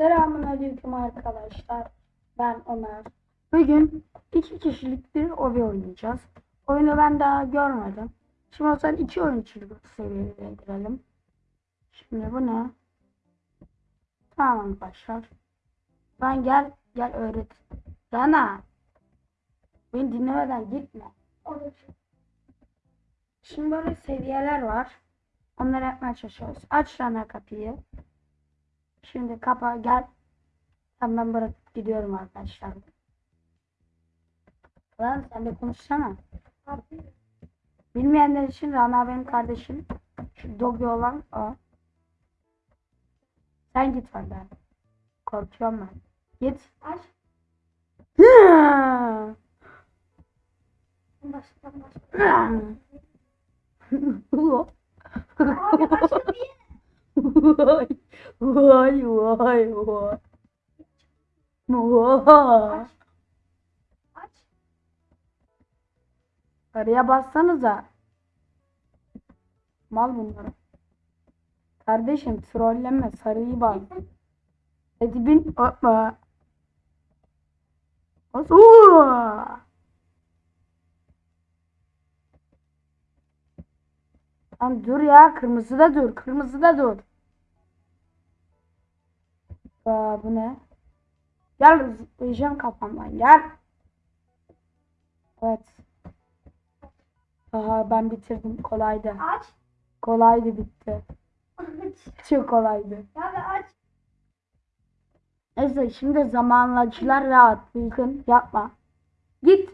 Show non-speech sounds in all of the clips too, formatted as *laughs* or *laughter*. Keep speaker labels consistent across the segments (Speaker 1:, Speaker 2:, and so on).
Speaker 1: Selamun aleyküm arkadaşlar. Ben Ömer. Bugün iki kişilik bir obi oynayacağız. Oyunu ben daha görmedim. Şimdi o zaman iki oyunculuk seviyeye girelim. Şimdi bu ne? Tamam arkadaşlar. Ben gel gel öğret. Rana. Beni dinlemeden gitme. Şimdi böyle seviyeler var. Onları yapmaya çalışıyoruz. Aç Rana kapıyı. Şimdi kapa gel. Hemen bırakıp gidiyorum arkadaşlar. Lan sen de konuşsana. Bilmeyenler için Rana benim kardeşim. Şu Dogi olan o. Sen git benden. Korkuyorum ben. Git.
Speaker 2: Aç.
Speaker 1: Hı.
Speaker 2: Başla başla. *laughs* *laughs*
Speaker 1: Vay vay vay vay.
Speaker 2: Aç. Aç.
Speaker 1: Sarıya bassanıza. Mal bunları. Kardeşim trolleme sarıyı bas. Hadi bin. Oo! Lan dur ya kırmızıda dur kırmızıda dur. Aa, bu ne? Gel zıplayacağım kafamdan gel. Evet. Aha ben bitirdim kolaydı.
Speaker 2: Aç.
Speaker 1: Kolaydı bitti.
Speaker 2: Aç. *laughs*
Speaker 1: Çok kolaydı.
Speaker 2: Ya be aç.
Speaker 1: Neyse şimdi zamanlacılar rahat Bilgin yapma. Git.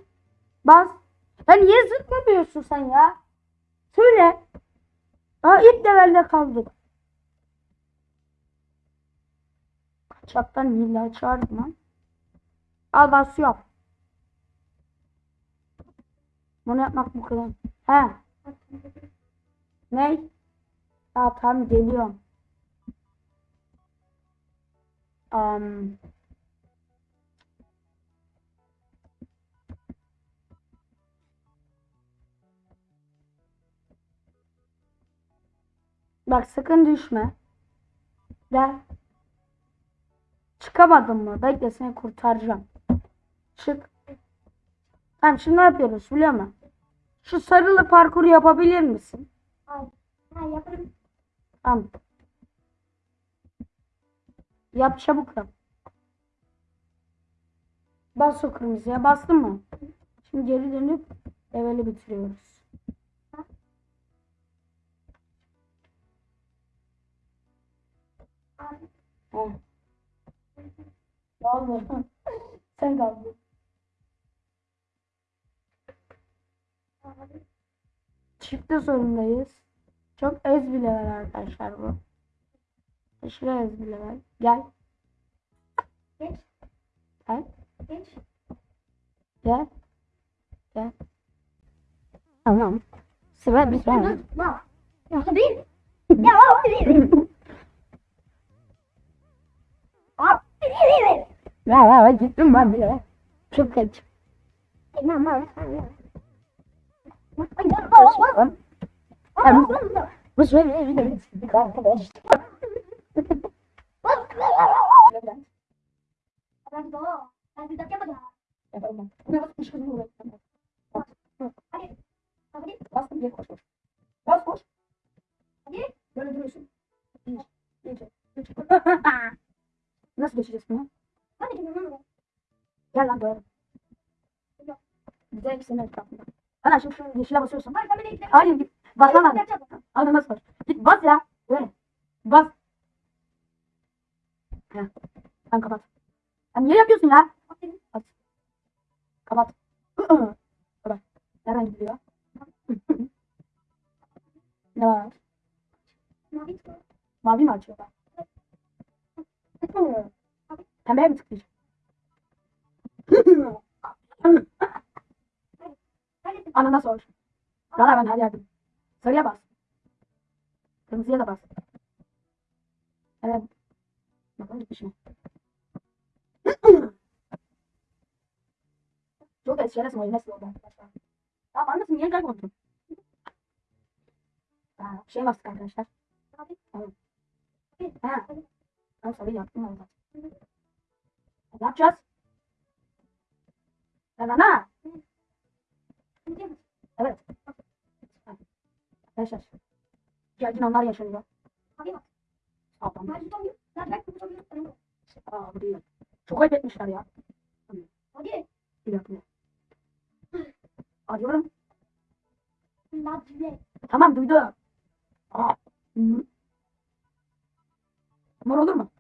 Speaker 1: Bas. Ya niye zıplamıyorsun sen ya? Söyle. Daha ilk levelde kaldık. Kaçaktan hile çağırdım lan. Al bas yap. Bunu yapmak bu kadar. He. Ne? Ya tamam geliyorum. Um, bak sakın düşme. Gel. Çıkamadın mı? Bekle seni kurtaracağım. Çık. Tamam şimdi ne yapıyoruz biliyor musun? Şu sarılı parkuru yapabilir misin?
Speaker 2: Al. Ha yaparım.
Speaker 1: Tamam. Yap çabuk yap. Bas o kırmızıya. Bastın mı? Şimdi geri dönüp leveli bitiriyoruz.
Speaker 2: Al.
Speaker 1: Oldu? Sen kaldın. Çifte sorundayız. Çok ez bir level arkadaşlar bu. Aşırı ez bir level. Gel.
Speaker 2: Geç.
Speaker 1: Gel.
Speaker 2: Geç.
Speaker 1: Gel. Gel. Tamam. Sıra bir
Speaker 2: Ya. *laughs* Ya abi. Ya abi. Dakika yapacağım.
Speaker 1: Yapalım. Ne basmış kızım buraya.
Speaker 2: Hadi. Hadi.
Speaker 1: Bastım geri koş koş. Bas koş.
Speaker 2: Hadi.
Speaker 1: Böyle duruyorsun. İyice. İyice. İyice. Nasıl geçeceğiz bunu?
Speaker 2: Hadi gidelim.
Speaker 1: Gel lan doğru. Güzel ikisinin etrafında. Ana şimdi şu yeşile basıyorsun.
Speaker 2: Bir de gidelim.
Speaker 1: Hayır git. Basma lan. Hadi nasıl bas? Git bas ya. Böyle. Bas. Heh. Sen kapat. Sen niye yapıyorsun ya? At. Kapat. kapat. Nereden gidiyor? ne var?
Speaker 2: Mavi.
Speaker 1: Mavi mi açıyor Pembeye mi tıklayacağım? Anana sor. Rana ben her yerde. Sarıya bas. Kırmızıya da bas. Evet. Bakalım gitmiş mi? Çok eşyalasın oyun nasıl oldu arkadaşlar. Tamam anlasın niye kayboldun? Ha, şey bastık arkadaşlar.
Speaker 2: Abi.
Speaker 1: Ha. Tamam sarıyı yaptım orada. Ne yapacağız? Rana. Evet. Arkadaşlar. Gergin anlar yaşanıyor. Sağlam. Aa bu değil. Çok ayıp etmişler ya.
Speaker 2: Hadi.
Speaker 1: Bir dakika. Arıyorum. Tamam duydu. Aa. Mor olur mu?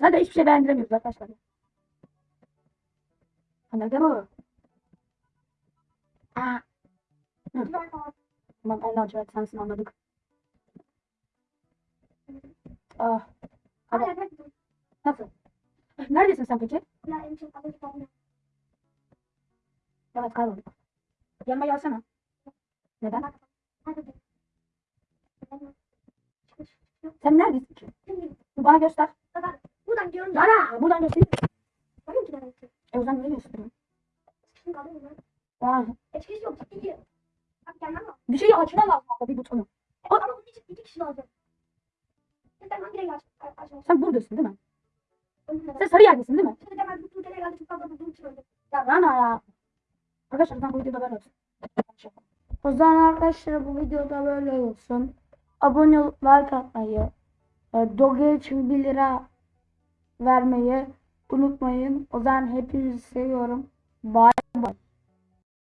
Speaker 1: Zaten hiçbir şey beğendiremiyoruz arkadaşlar. Ha, nerede bu? Aa. Tamam en lacivert sensin anladık. Ah. Hadi. Nasıl? Neredesin sen peki? Evet kaybolduk. Yanıma gelsene. Neden? Sen neredesin ki? Bana göster.
Speaker 2: Buradan diyorum.
Speaker 1: Bana buradan göster.
Speaker 2: Bakın ki ben.
Speaker 1: E o zaman niye gösteriyorsun?
Speaker 2: Şimdi kaldım ben.
Speaker 1: Aa,
Speaker 2: Etkisi yok. Ciddi. Bak gelmem lazım.
Speaker 1: bir şeyi açman lazım bir butonu.
Speaker 2: Ama bunun için iki kişi lazım. Sen hangi renk aç? Açma.
Speaker 1: Sen buradasın değil mi? Sen sarı yerdesin değil mi?
Speaker 2: Şimdi de ben bu tele geldi çok fazla bulduğum için öldüm.
Speaker 1: Ya Rana ya. Arkadaşlar ben bu videoda böyle olsun. O zaman arkadaşlar bu videoda böyle olsun. Abone olup like atmayı, e, Doge için 1 lira vermeyi unutmayın. O zaman hepinizi seviyorum. Bye bye.